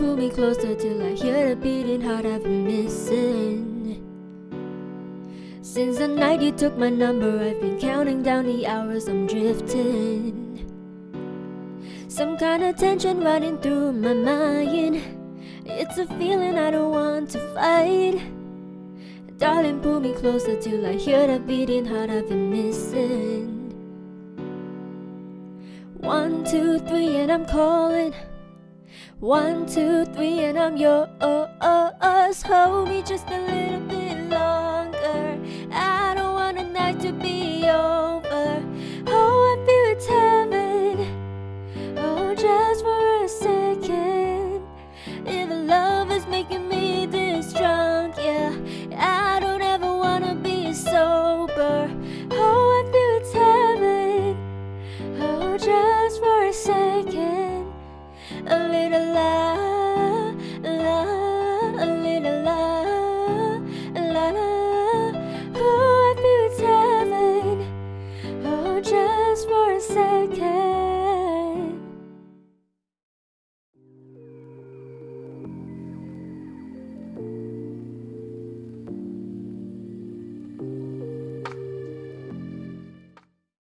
pull me closer till I hear the beating heart I've been missing. Since the night you took my number, I've been counting down the hours I'm drifting. Some kind of tension running through my mind. It's a feeling I don't want to fight. Darling, pull me closer till I hear the beating heart I've been missing. One, two, three, and I'm calling. One, two, three, and I'm yours. Hold me just a little bit longer. I don't want the night to be over.